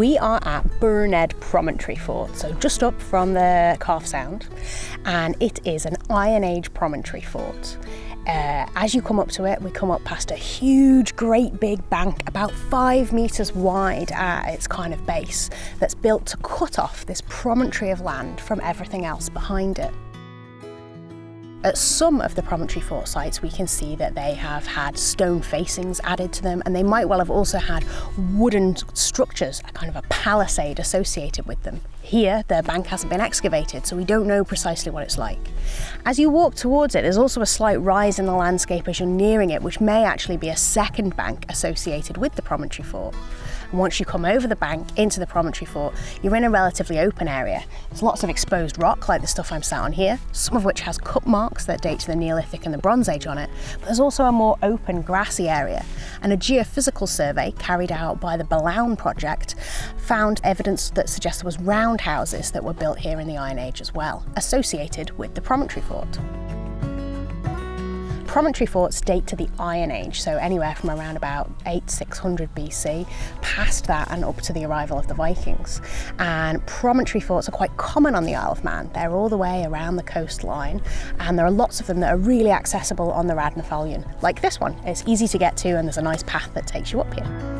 We are at Burroo Ned Promontory Fort, so just up from the Calf Sound, and it is an Iron Age promontory fort. Uh, as you come up to it, we come up past a huge, great big bank, about five metres wide at its kind of base, that's built to cut off this promontory of land from everything else behind it. At some of the promontory fort sites we can see that they have had stone facings added to them and they might well have also had wooden structures, a kind of a palisade associated with them. Here the bank hasn't been excavated so we don't know precisely what it's like. As you walk towards it there's also a slight rise in the landscape as you're nearing it which may actually be a second bank associated with the promontory fort. And once you come over the bank into the promontory fort, you're in a relatively open area. There's lots of exposed rock like the stuff I'm sat on here, some of which has cut marks that date to the Neolithic and the Bronze Age on it, but there's also a more open grassy area. And a geophysical survey carried out by the Billown project found evidence that suggests there was roundhouses that were built here in the Iron Age as well, associated with the promontory fort promontory forts date to the Iron Age, so anywhere from around about 8600 BC, past that and up to the arrival of the Vikings. And promontory forts are quite common on the Isle of Man. They're all the way around the coastline, and there are lots of them that are really accessible on the Raad ny Foillan, like this one. It's easy to get to, and there's a nice path that takes you up here.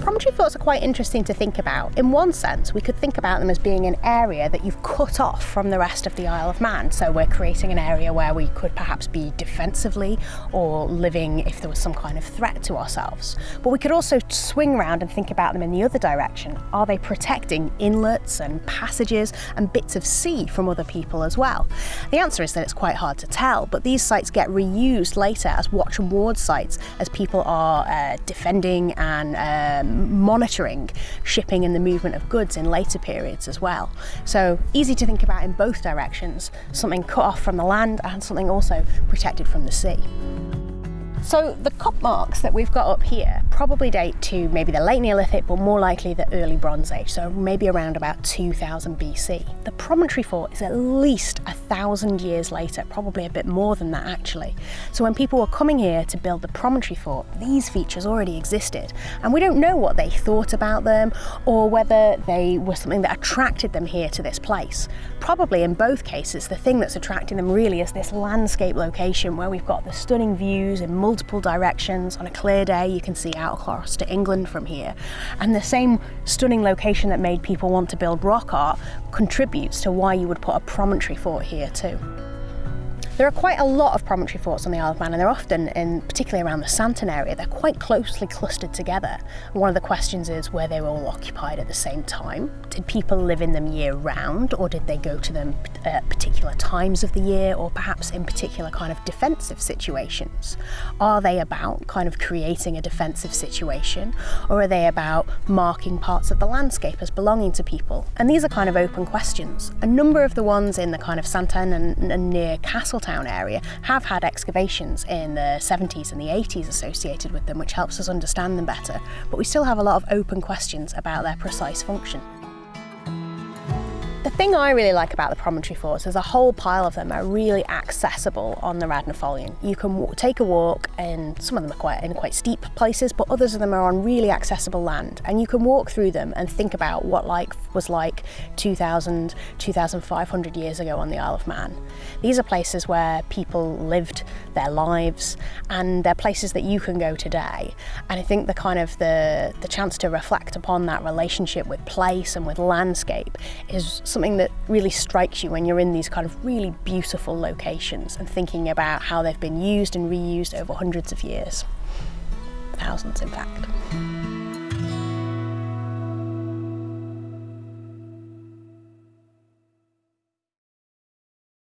Promontory forts are quite interesting to think about. In one sense, we could think about them as being an area that you've cut off from the rest of the Isle of Man. So we're creating an area where we could perhaps be defensively or living if there was some kind of threat to ourselves. But we could also swing around and think about them in the other direction. Are they protecting inlets and passages and bits of sea from other people as well? The answer is that it's quite hard to tell, but these sites get reused later as watch and ward sites as people are uh, defending and um, monitoring shipping and the movement of goods in later periods as well. So easy to think about in both directions, something cut off from the land and something also protected from the sea. So the cut marks that we've got up here probably date to maybe the late Neolithic, but more likely the early Bronze Age, so maybe around about 2000 BC. The promontory fort is at least a thousand years later, probably a bit more than that actually. So when people were coming here to build the promontory fort, these features already existed, and we don't know what they thought about them or whether they were something that attracted them here to this place. Probably in both cases, the thing that's attracting them really is this landscape location where we've got the stunning views in multiple directions. On a clear day, you can see out across to England from here. And the same stunning location that made people want to build rock art contributes to why you would put a promontory fort here too. There are quite a lot of promontory forts on the Isle of Man and they're often, in particularly around the Santon area, they're quite closely clustered together. one of the questions is were they were all occupied at the same time? Did people live in them year round or did they go to them at particular times of the year or perhaps in particular kind of defensive situations? Are they about kind of creating a defensive situation or are they about marking parts of the landscape as belonging to people? And these are kind of open questions. A number of the ones in the kind of Santon and, and near Castletown town area have had excavations in the 70s and the 80s associated with them, which helps us understand them better, but we still have a lot of open questions about their precise function. Thing I really like about the promontory forts is a whole pile of them are really accessible on the Raad ny Foillan. You can take a walk and some of them are quite in quite steep places, but others of them are on really accessible land. And you can walk through them and think about what life was like 2,000, 2,500 years ago on the Isle of Man. These are places where people lived their lives and they're places that you can go today. And I think the kind of the, the chance to reflect upon that relationship with place and with landscape is something that really strikes you when you're in these kind of really beautiful locations and thinking about how they've been used and reused over hundreds of years. Thousands, in fact.